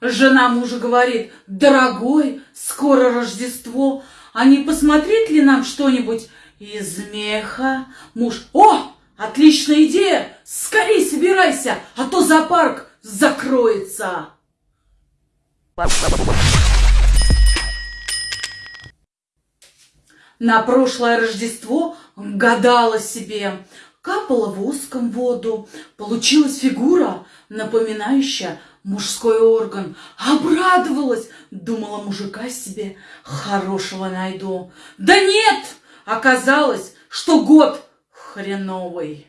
Жена мужа говорит, дорогой, скоро Рождество, а не посмотреть ли нам что-нибудь из меха? Муж, о, отличная идея, скорей собирайся, а то зоопарк закроется. На прошлое Рождество гадала себе, капала воском воду, получилась фигура, напоминающая мужской орган. Обрадовалась, думала, мужика себе хорошего найду. Да нет, оказалось, что год хреновый.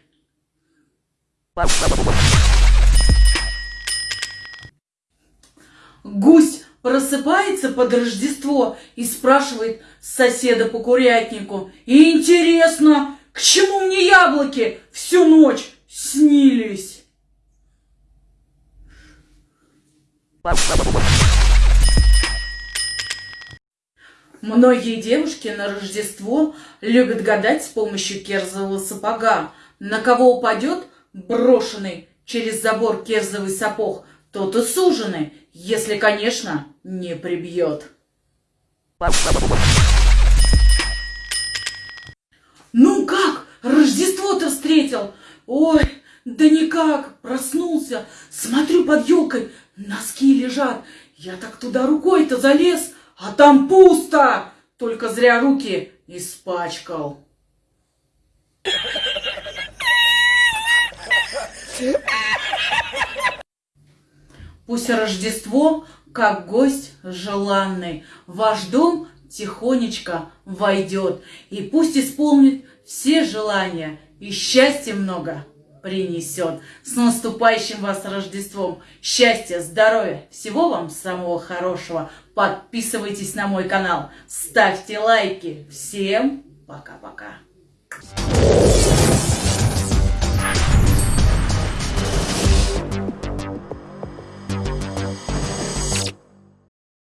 Гусь просыпается под Рождество и спрашивает соседа по курятнику. Интересно, к чему мне яблоки всю ночь снились? Многие девушки на Рождество любят гадать с помощью керзового сапога. На кого упадет брошенный через забор керзовый сапог, тот и суженый, если, конечно, не прибьет. Ну как, Рождество-то встретил? Ой, да никак, проснулся, смотрю под елкой, носки лежат. Я так туда рукой-то залез, а там пусто, только зря руки испачкал. Пусть Рождество, как гость желанный, ваш дом тихонечко войдет, и пусть исполнит все желания, и счастья много принесет. С наступающим вас Рождеством! Счастья, здоровья, всего вам самого хорошего. Подписывайтесь на мой канал, ставьте лайки. Всем пока-пока.